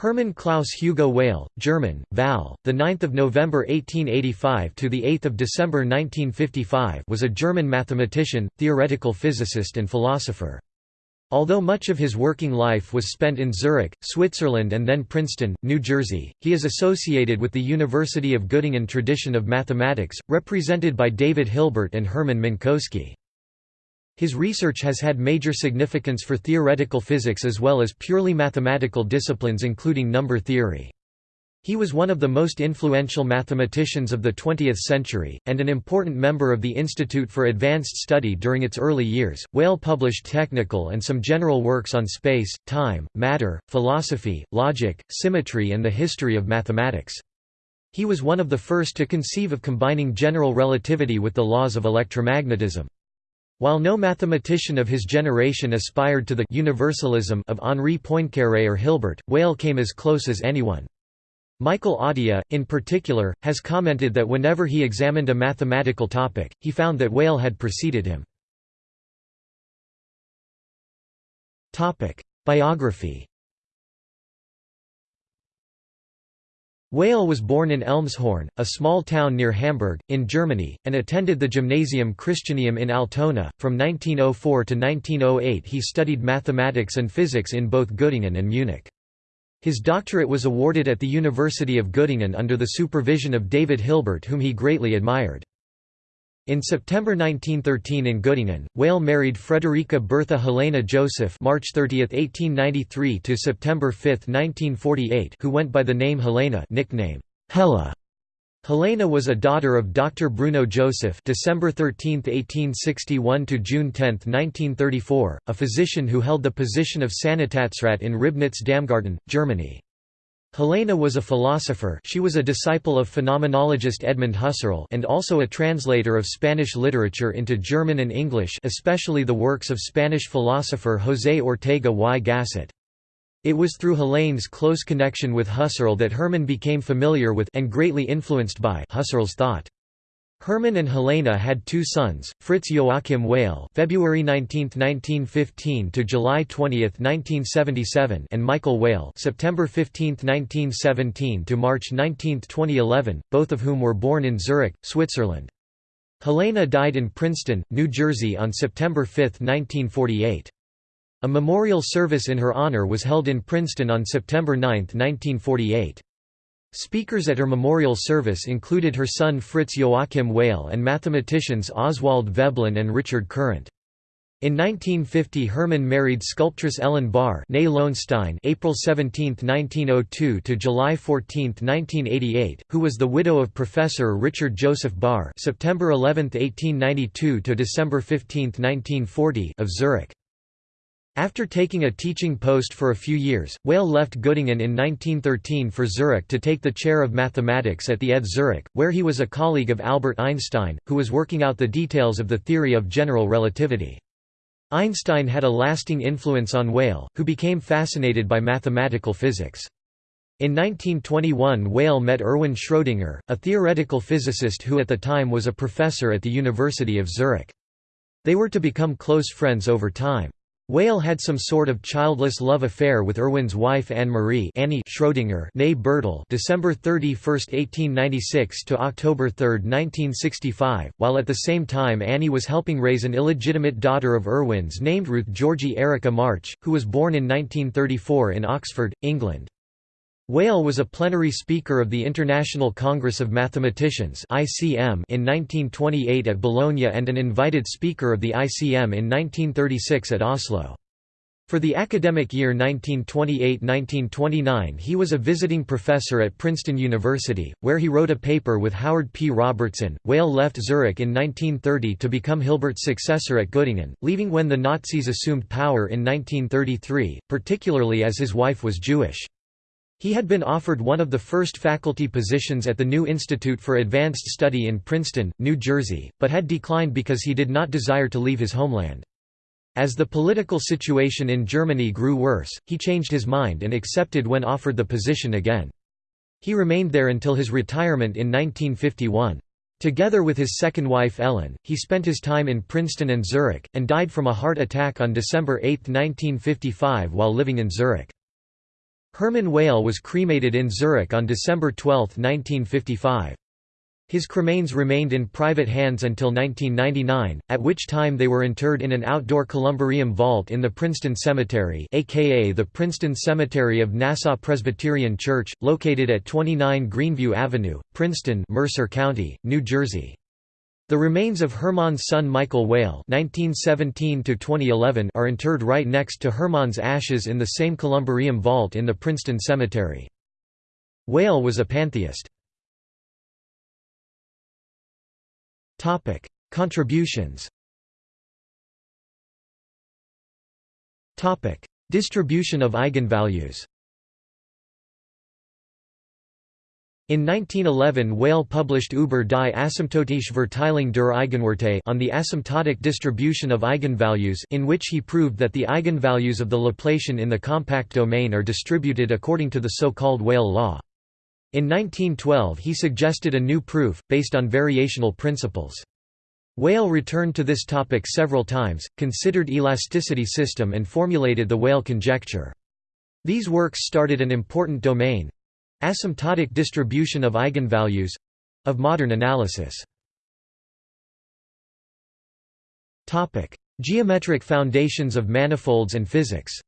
Hermann Klaus Hugo Weyl, German, Val, the 9th of November 1885 to the 8th of December 1955, was a German mathematician, theoretical physicist and philosopher. Although much of his working life was spent in Zurich, Switzerland and then Princeton, New Jersey, he is associated with the University of Göttingen tradition of mathematics, represented by David Hilbert and Hermann Minkowski. His research has had major significance for theoretical physics as well as purely mathematical disciplines including number theory. He was one of the most influential mathematicians of the 20th century, and an important member of the Institute for Advanced Study during its early years. Weyl published technical and some general works on space, time, matter, philosophy, logic, symmetry, and the history of mathematics. He was one of the first to conceive of combining general relativity with the laws of electromagnetism. While no mathematician of his generation aspired to the universalism of Henri Poincaré or Hilbert, Weyl came as close as anyone. Michael Atiyah, in particular, has commented that whenever he examined a mathematical topic, he found that Weyl had preceded him. Biography Weyl was born in Elmshorn, a small town near Hamburg, in Germany, and attended the Gymnasium Christianum in Altona. From 1904 to 1908 he studied mathematics and physics in both Göttingen and Munich. His doctorate was awarded at the University of Göttingen under the supervision of David Hilbert whom he greatly admired. In September 1913 in Göttingen, Weyl married Frederica Bertha Helena Joseph March 30, 1893 to September 5, 1948 who went by the name Helena nickname Hella. Helena was a daughter of Dr. Bruno Joseph December 13, 1861 to June 10, 1934, a physician who held the position of Sanitätsrat in Ribnitz-Damgarten, Germany. Helena was a philosopher she was a disciple of phenomenologist Edmund Husserl and also a translator of Spanish literature into German and English especially the works of Spanish philosopher José Ortega y Gasset. It was through Helene's close connection with Husserl that Hermann became familiar with and greatly influenced by Husserl's thought. Hermann and Helena had two sons, Fritz Joachim Weyl (February 19, 1915 to July 20, 1977) and Michael Weyl (September 15, 1917 to March 19, 2011), both of whom were born in Zurich, Switzerland. Helena died in Princeton, New Jersey on September 5, 1948. A memorial service in her honor was held in Princeton on September 9, 1948. Speakers at her memorial service included her son Fritz Joachim Weyl and mathematicians Oswald Veblen and Richard Courant. In 1950 Hermann married sculptress Ellen Bahr April 17, 1902 to July 14, 1988, who was the widow of Professor Richard Joseph Barr September 11, 1892 to December 15, 1940 of Zurich. After taking a teaching post for a few years, Weyl left Göttingen in 1913 for Zurich to take the chair of mathematics at the ETH Zurich, where he was a colleague of Albert Einstein, who was working out the details of the theory of general relativity. Einstein had a lasting influence on Weyl, who became fascinated by mathematical physics. In 1921 Weyl met Erwin Schrödinger, a theoretical physicist who at the time was a professor at the University of Zurich. They were to become close friends over time. Weyl had some sort of childless love affair with Erwin's wife Anne-Marie Annie Schrödinger née Bertel December 31, 1896 to October 3, 1965, while at the same time Annie was helping raise an illegitimate daughter of Erwin's named Ruth Georgie Erica March, who was born in 1934 in Oxford, England. Weyl was a plenary speaker of the International Congress of Mathematicians (ICM) in 1928 at Bologna and an invited speaker of the ICM in 1936 at Oslo. For the academic year 1928–1929 he was a visiting professor at Princeton University, where he wrote a paper with Howard P. Robertson. Weyl left Zurich in 1930 to become Hilbert's successor at Göttingen, leaving when the Nazis assumed power in 1933, particularly as his wife was Jewish. He had been offered one of the first faculty positions at the new Institute for Advanced Study in Princeton, New Jersey, but had declined because he did not desire to leave his homeland. As the political situation in Germany grew worse, he changed his mind and accepted when offered the position again. He remained there until his retirement in 1951. Together with his second wife Ellen, he spent his time in Princeton and Zurich, and died from a heart attack on December 8, 1955 while living in Zurich. Hermann Weyl was cremated in Zurich on December 12, 1955. His cremains remained in private hands until 1999, at which time they were interred in an outdoor columbarium vault in the Princeton Cemetery aka the Princeton Cemetery of Nassau Presbyterian Church, located at 29 Greenview Avenue, Princeton Mercer County, New Jersey. The remains of Hermann's son Michael Weyl are interred right next to Hermann's ashes in the same columbarium vault in the Princeton Cemetery. Weyl was a pantheist. Topic: Contributions. Topic: Distribution of eigenvalues. In 1911 Weyl published Über die asymptotische Verteilung der Eigenwerte on the asymptotic distribution of eigenvalues in which he proved that the eigenvalues of the Laplacian in the compact domain are distributed according to the so-called Weyl law. In 1912 he suggested a new proof, based on variational principles. Weyl returned to this topic several times, considered elasticity system and formulated the Weyl conjecture. These works started an important domain—asymptotic distribution of eigenvalues—of modern analysis. Topic: Geometric foundations of manifolds and physics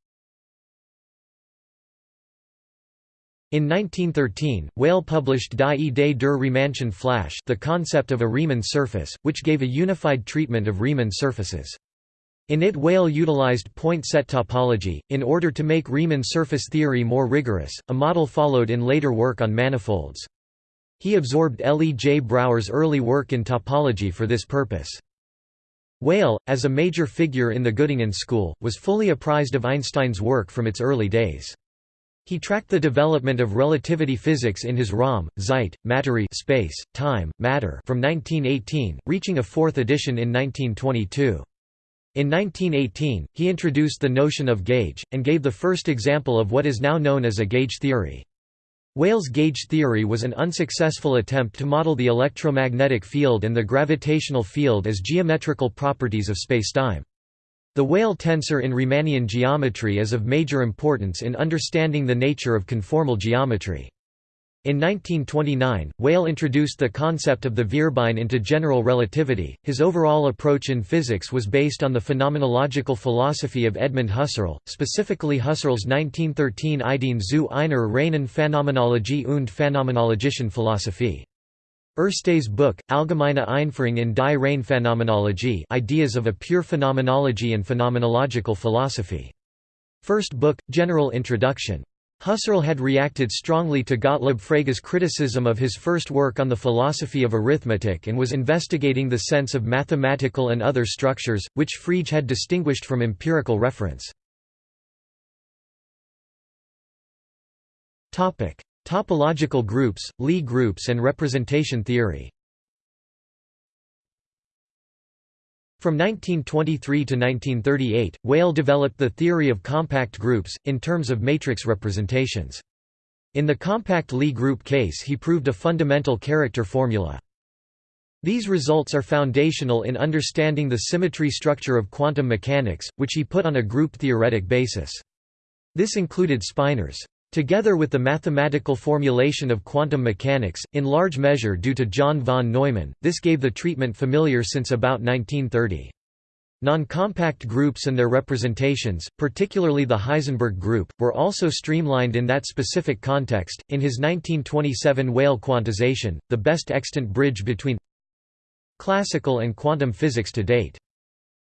In 1913, Weyl published Die Idee der Riemannschen Fläche the concept of a Riemann surface, which gave a unified treatment of Riemann surfaces. In it Weyl utilized point set topology, in order to make Riemann surface theory more rigorous, a model followed in later work on manifolds. He absorbed L. E. J. Brouwer's early work in topology for this purpose. Weyl, as a major figure in the Göttingen school, was fully apprised of Einstein's work from its early days. He tracked the development of relativity physics in his Raum, Zeit, Materie space, time, matter from 1918, reaching a fourth edition in 1922. In 1918, he introduced the notion of gauge, and gave the first example of what is now known as a gauge theory. Weyl's gauge theory was an unsuccessful attempt to model the electromagnetic field and the gravitational field as geometrical properties of spacetime. The Weyl tensor in Riemannian geometry is of major importance in understanding the nature of conformal geometry. In 1929, Weyl introduced the concept of the Vierbein into general relativity. His overall approach in physics was based on the phenomenological philosophy of Edmund Husserl, specifically Husserl's 1913 Ideen zu einer reinen Phänomenologie und phänomenologischen Philosophie. Erste's book, Allgemeine Einführung in die Phänomenologie Ideas of a Pure Phenomenology and Phenomenological Philosophy. First book, General Introduction. Husserl had reacted strongly to Gottlob Frege's criticism of his first work on the philosophy of arithmetic and was investigating the sense of mathematical and other structures, which Frege had distinguished from empirical reference. Topological groups, Lie groups and representation theory From 1923 to 1938, Weyl developed the theory of compact groups, in terms of matrix representations. In the compact Lie group case he proved a fundamental character formula. These results are foundational in understanding the symmetry structure of quantum mechanics, which he put on a group-theoretic basis. This included spinors. Together with the mathematical formulation of quantum mechanics, in large measure due to John von Neumann, this gave the treatment familiar since about 1930. Non-compact groups and their representations, particularly the Heisenberg group, were also streamlined in that specific context. In his 1927 Weyl quantization, the best extant bridge between classical and quantum physics to date.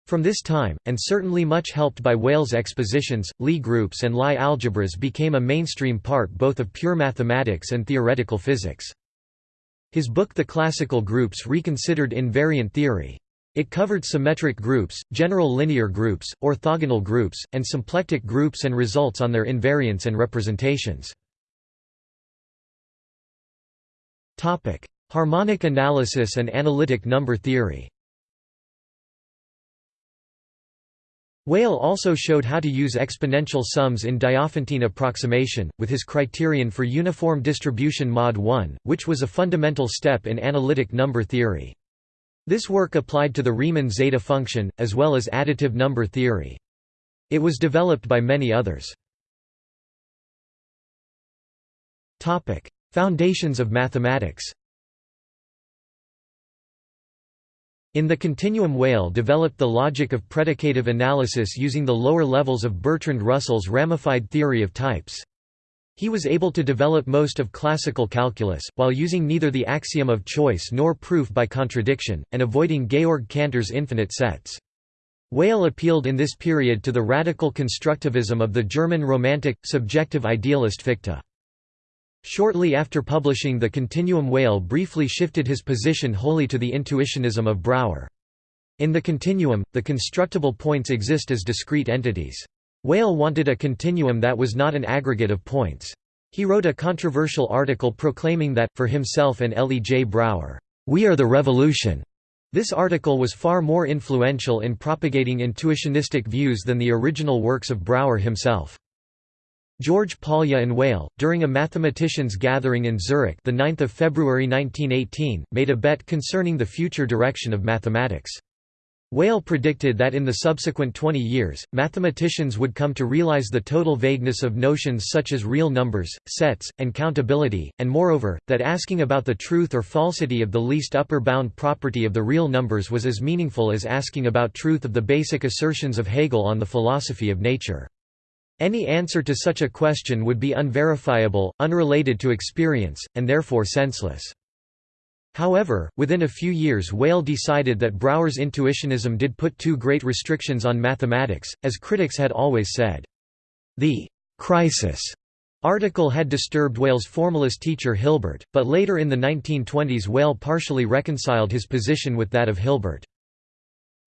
From this time, and certainly much helped by Weyl's expositions, Lie groups and Lie algebras became a mainstream part both of pure mathematics and theoretical physics. His book The Classical Groups reconsidered invariant theory. It covered symmetric groups, general linear groups, orthogonal groups, and symplectic groups and results on their invariants and representations. Harmonic analysis and analytic number theory Weyl also showed how to use exponential sums in Diophantine approximation, with his criterion for uniform distribution mod 1, which was a fundamental step in analytic number theory. This work applied to the Riemann zeta function, as well as additive number theory. It was developed by many others. Foundations of mathematics In the continuum Weyl developed the logic of predicative analysis using the lower levels of Bertrand Russell's ramified theory of types. He was able to develop most of classical calculus, while using neither the axiom of choice nor proof by contradiction, and avoiding Georg Cantor's infinite sets. Weyl appealed in this period to the radical constructivism of the German Romantic, subjective idealist Fichte. Shortly after publishing The Continuum Weyl briefly shifted his position wholly to the intuitionism of Brouwer. In the continuum, the constructible points exist as discrete entities. Weyl wanted a continuum that was not an aggregate of points. He wrote a controversial article proclaiming that, for himself and L. E. J. Brouwer, "'We are the revolution'". This article was far more influential in propagating intuitionistic views than the original works of Brouwer himself. George Polya and Weyl, during a mathematicians' gathering in Zurich the 9th of February 1918, made a bet concerning the future direction of mathematics. Weyl predicted that in the subsequent 20 years, mathematicians would come to realize the total vagueness of notions such as real numbers, sets, and countability, and moreover, that asking about the truth or falsity of the least upper bound property of the real numbers was as meaningful as asking about truth of the basic assertions of Hegel on the philosophy of nature. Any answer to such a question would be unverifiable, unrelated to experience, and therefore senseless. However, within a few years Weyl decided that Brouwer's intuitionism did put too great restrictions on mathematics, as critics had always said. The «crisis» article had disturbed Weyl's formalist teacher Hilbert, but later in the 1920s Weyl partially reconciled his position with that of Hilbert.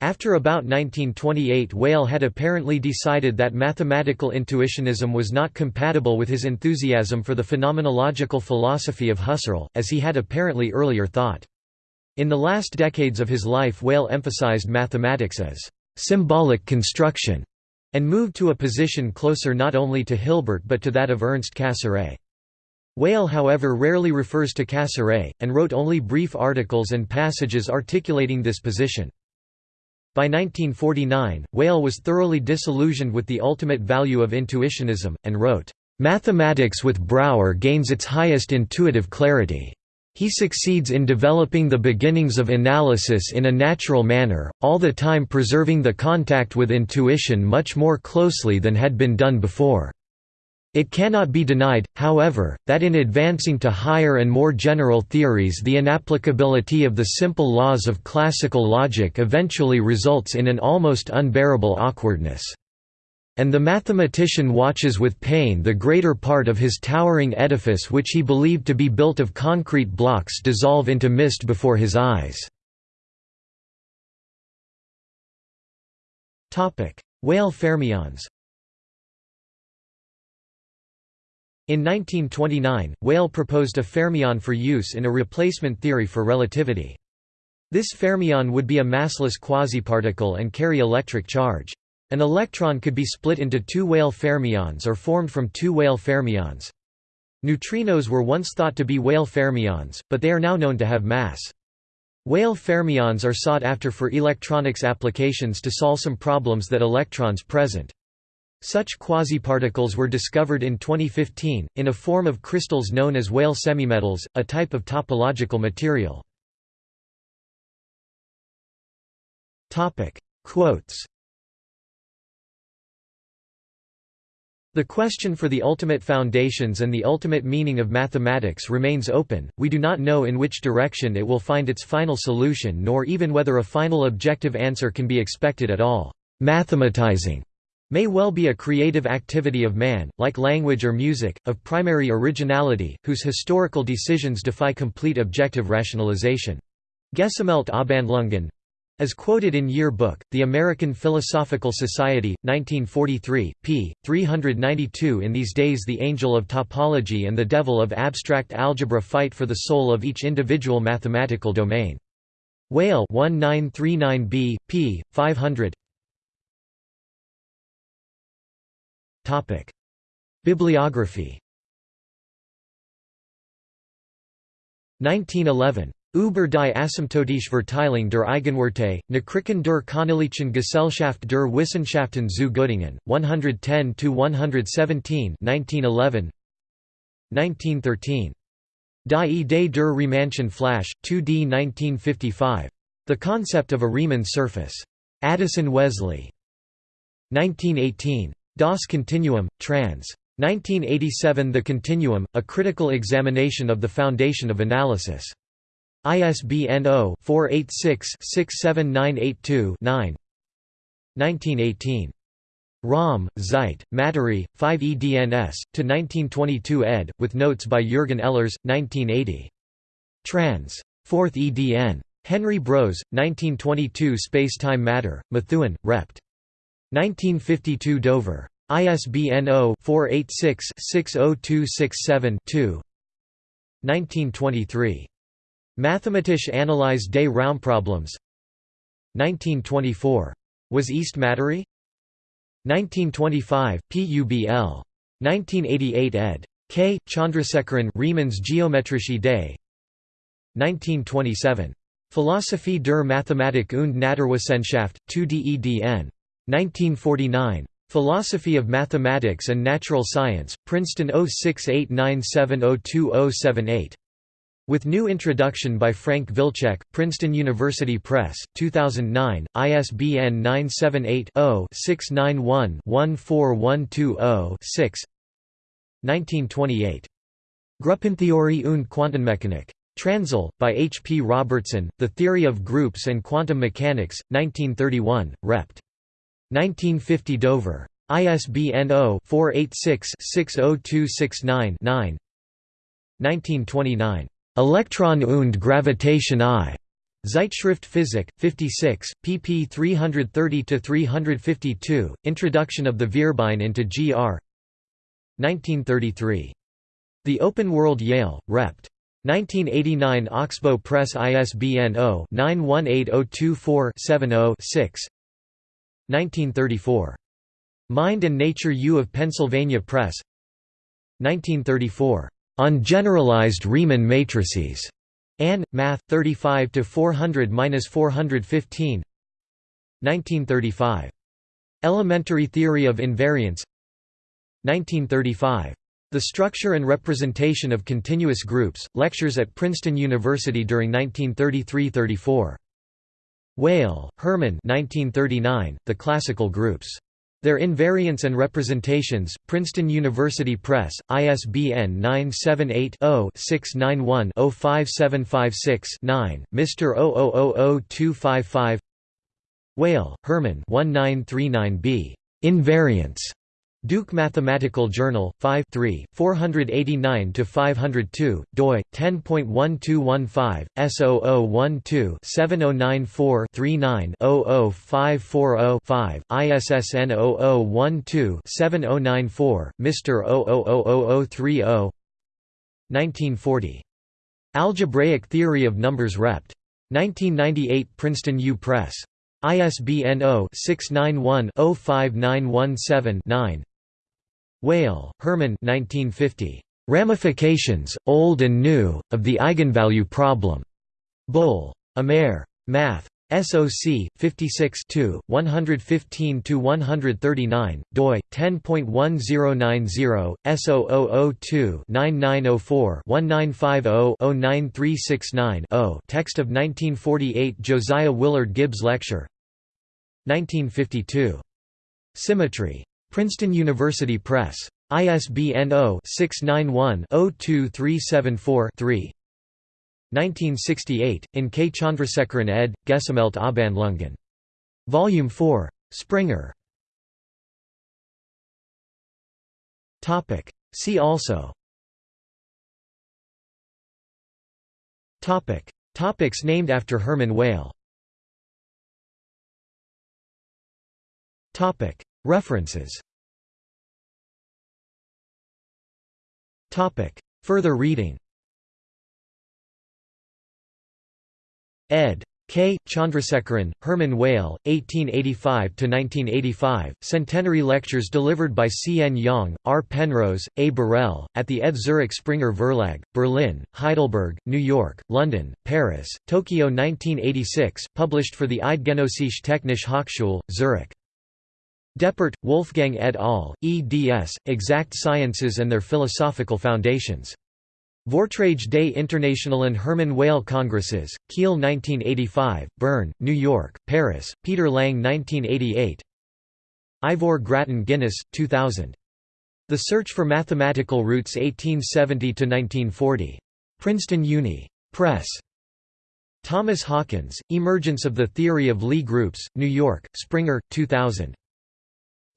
After about 1928 Weyl had apparently decided that mathematical intuitionism was not compatible with his enthusiasm for the phenomenological philosophy of Husserl, as he had apparently earlier thought. In the last decades of his life Weyl emphasized mathematics as «symbolic construction» and moved to a position closer not only to Hilbert but to that of Ernst Cassirer. Weyl however rarely refers to Cassirer, and wrote only brief articles and passages articulating this position. By 1949, Weyl was thoroughly disillusioned with the ultimate value of intuitionism, and wrote, "...mathematics with Brouwer gains its highest intuitive clarity. He succeeds in developing the beginnings of analysis in a natural manner, all the time preserving the contact with intuition much more closely than had been done before." It cannot be denied, however, that in advancing to higher and more general theories the inapplicability of the simple laws of classical logic eventually results in an almost unbearable awkwardness. And the mathematician watches with pain the greater part of his towering edifice which he believed to be built of concrete blocks dissolve into mist before his eyes. Weyl fermions In 1929, Weyl proposed a fermion for use in a replacement theory for relativity. This fermion would be a massless quasiparticle and carry electric charge. An electron could be split into two Weyl fermions or formed from two Weyl fermions. Neutrinos were once thought to be Weyl fermions, but they are now known to have mass. Weyl fermions are sought after for electronics applications to solve some problems that electrons present. Such quasiparticles were discovered in 2015, in a form of crystals known as Weyl semimetals, a type of topological material. Quotes The question for the ultimate foundations and the ultimate meaning of mathematics remains open, we do not know in which direction it will find its final solution nor even whether a final objective answer can be expected at all. Mathematizing may well be a creative activity of man, like language or music, of primary originality, whose historical decisions defy complete objective rationalization. Gesammelte Abhandlungen as quoted in Year Book, The American Philosophical Society, 1943, p. 392 In these days the angel of topology and the devil of abstract algebra fight for the soul of each individual mathematical domain. Weyl 1939b, p. 500 Bibliography 1911. Über die asymptotische Verteilung der Eigenwerte, Nachrichten der Königlichen Gesellschaft der Wissenschaften zu Göttingen, 110–117 1911. 1913. Die Idee der Riemannschen Fläche, 2d 1955. The Concept of a Riemann Surface. Addison Wesley. 1918. Das Continuum, trans. 1987 The Continuum, A Critical Examination of the Foundation of Analysis. ISBN 0-486-67982-9 1918. Raum, Zeit, Materie, 5 edns, to 1922 ed., with notes by Jürgen Ehlers, 1980. Trans. 4th edn. Henry Brose, 1922 Space-Time Matter, Methuen, Rept. 1952 Dover. ISBN 0-486-60267-2 1923. Mathematische Analyse des Raumproblems 1924. Was ist Materie? 1925, PUBL. 1988 ed. K. Chandrasekaran Riemann's Geometrische Idee 1927. Philosophie der Mathematik und Naturwissenschaft, 2 DEDN. 1949. Philosophy of Mathematics and Natural Science, Princeton 0689702078. With new introduction by Frank Wilczek, Princeton University Press, 2009, ISBN 978-0-691-14120-6 1928. Gruppentheorie und Quantenmechanik. Transl, by H. P. Robertson, The Theory of Groups and Quantum Mechanics, 1931, Rept. 1950 Dover. ISBN 0-486-60269-9 1929. Elektron und Gravitation I. Zeitschrift Physik, 56, pp 330–352, Introduction of the Vierbein into Gr. 1933. The Open World Yale, Rept. 1989 Oxbow Press ISBN 0-918024-70-6 1934. Mind and Nature U of Pennsylvania Press 1934. On Generalized Riemann Matrices. Ann, Math. 35 to 400-415. 1935. Elementary Theory of Invariants. 1935. The Structure and Representation of Continuous Groups. Lectures at Princeton University during 1933–34. Weyl, Hermann 1939. The Classical Groups. Their Invariants and Representations, Princeton University Press, ISBN 978-0-691-05756-9, Mr. 0000255 Weyl, Hermann 1939b. Invariants. Duke Mathematical Journal, 5 489–502, doi, 10.1215, S0012-7094-39-00540-5, ISSN 0012-7094, Mr. 000030 1940. Algebraic Theory of Numbers Rept. 1998 Princeton U. Press. ISBN 0-691-05917-9 Weyl, Hermann 1950. Ramifications, Old and New, of the Eigenvalue Problem. Bull. Amer. Math. SOC 56 115-139, doi 10.1090, S0002-9904-1950-09369-0. Text of 1948 Josiah Willard Gibbs Lecture. 1952. Symmetry. Princeton University Press. ISBN 0-691-02374-3 1968, in K. Chandrasekaran ed., Gesammelte Abhandlungen. Volume 4. Springer. See also Topic. Topics named after Hermann Weyl Topic. References Further reading ed. K. Chandrasekaran, Hermann Weyl, 1885–1985, Centenary Lectures delivered by C. N. Yang, R. Penrose, A. Borel, at the ETH Zurich Springer Verlag, Berlin, Heidelberg, New York, London, Paris, Tokyo 1986, published for the Eidgenössische Technische Hochschule, Zurich. Deppert, Wolfgang et al., eds. Exact Sciences and Their Philosophical Foundations. Vortrage des Internationalen Hermann Weyl Congresses, Kiel 1985, Bern, New York, Paris, Peter Lang 1988 Ivor Grattan Guinness, 2000. The Search for Mathematical Roots 1870–1940. Princeton Uni. Press. Thomas Hawkins, Emergence of the Theory of Lie groups, New York, Springer, 2000.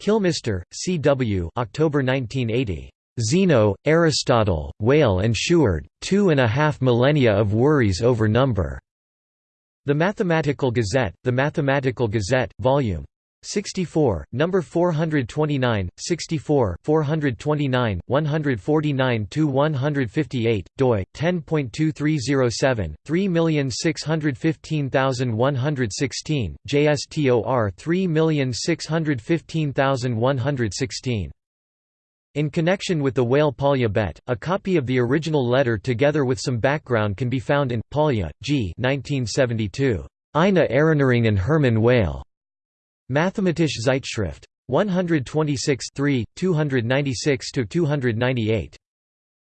Kilmister, C. W. October 1980. Zeno, Aristotle, Weyl and Shuard, Two and a Half Millennia of Worries Over Number. The Mathematical Gazette, The Mathematical Gazette, Vol. 64, number 429, 64, 429, 149 to 158, doi 10.2307, 3615116, JSTOR 3615116. In connection with the Weyl Polya bet, a copy of the original letter together with some background can be found in Polya, G. 1972. Ina Eine and Hermann Weyl. Mathematische Zeitschrift. 126 296–298.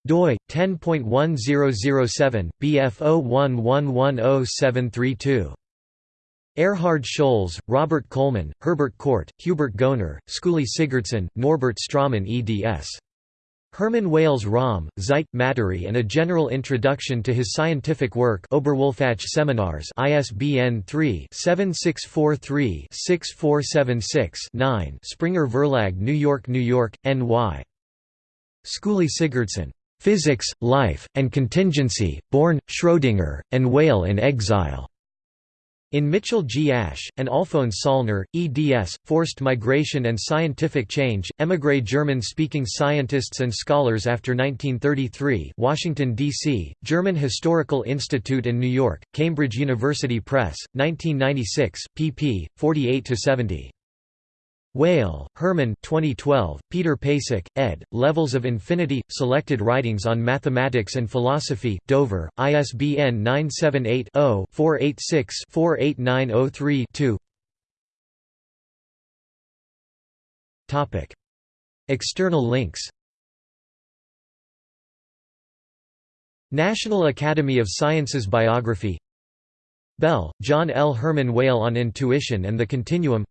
doi 10.1007 BF01110732 Erhard Scholz, Robert Coleman, Herbert Court, Hubert Goenner, Skuli Sigurdsson, Norbert Straumann eds. Hermann Weyl's Raum, Zeit, Materie and a General Introduction to his Scientific Work Oberwolfach Seminars ISBN 3-7643-6476-9 Springer Verlag New York, New York, N.Y. Skuli Sigurdsson. Physics, Life, and Contingency, Born, Schrödinger, and Weyl in Exile. In Mitchell G. Ash, and Alphonse Sollner, eds. Forced Migration and Scientific Change, Émigré German-speaking scientists and scholars after 1933 Washington, D.C., German Historical Institute and New York, Cambridge University Press, 1996, pp. 48–70. Weyl, Hermann 2012, Peter Pesic, ed., Levels of Infinity, Selected Writings on Mathematics and Philosophy, Dover, ISBN 978-0-486-48903-2 External links National Academy of Sciences Biography Bell, John L. Herman Weyl on Intuition and the Continuum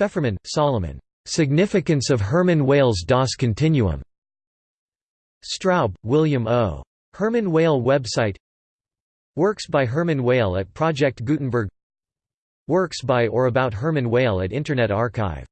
Feferman, Solomon. Significance of Hermann Weyl's Das Continuum. Straub, William O. Hermann Weyl website Works by Hermann Weyl at Project Gutenberg Works by or about Hermann Weyl at Internet Archive